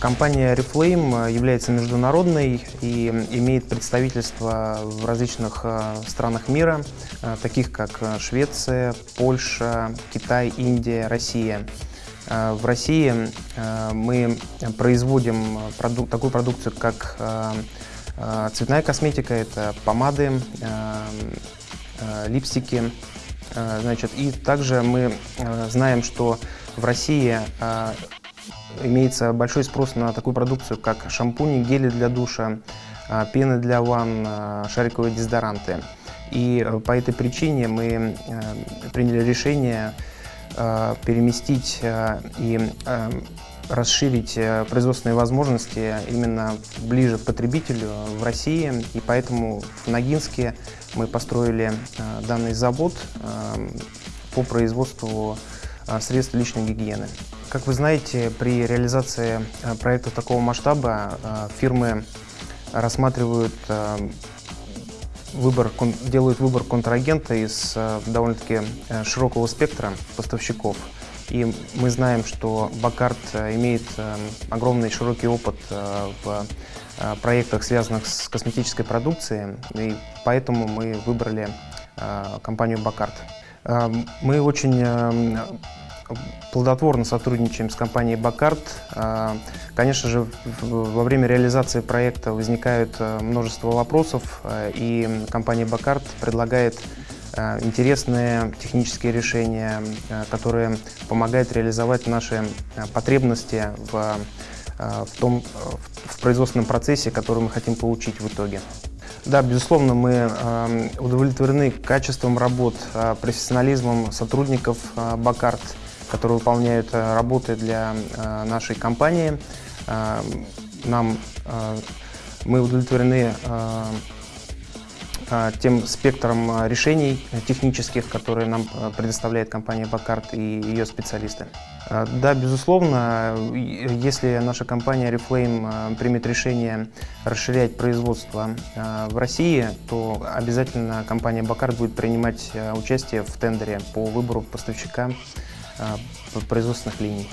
Компания Reflame является международной и имеет представительство в различных э, странах мира, э, таких как Швеция, Польша, Китай, Индия, Россия. Э, в России мы производим продук такую продукцию, как цветная косметика, это помады, липстики. Значит, и также мы знаем, что в России имеется большой спрос на такую продукцию, как шампуни, гели для душа, а, пены для ванн, а, шариковые дезодоранты. И э, по этой причине мы э, приняли решение э, переместить и расширить производственные возможности именно ближе к потребителю в России. И поэтому в Ногинске мы построили данный завод по производству средств личной гигиены. Как вы знаете, при реализации э, проекта такого масштаба э, фирмы рассматривают э, выбор, делают выбор контрагента из довольно-таки широкого спектра поставщиков. И мы знаем, что Бакарт имеет огромный широкий опыт в проектах, связанных с косметической продукцией, и поэтому мы выбрали компанию Бакарт. Мы очень плодотворно сотрудничаем с компанией Бакарт. А, конечно же, во время реализации проекта возникают э, множество вопросов, э, и компания Бакарт предлагает э, интересные технические решения, которые помогают реализовать наши потребности в, в том в производственном процессе, который мы хотим получить в итоге. Да, безусловно, мы удовлетворены качеством работ, профессионализмом сотрудников Бакарт которые выполняют э, работы для э, нашей компании. Э, нам, мы удовлетворены тем спектром решений технических, которые нам предоставляет компания Бакарт и ее специалисты. Да, безусловно, если наша компания Reflame примет решение расширять производство в России, то обязательно компания Бакарт будет принимать участие в тендере по выбору поставщика производственных линий.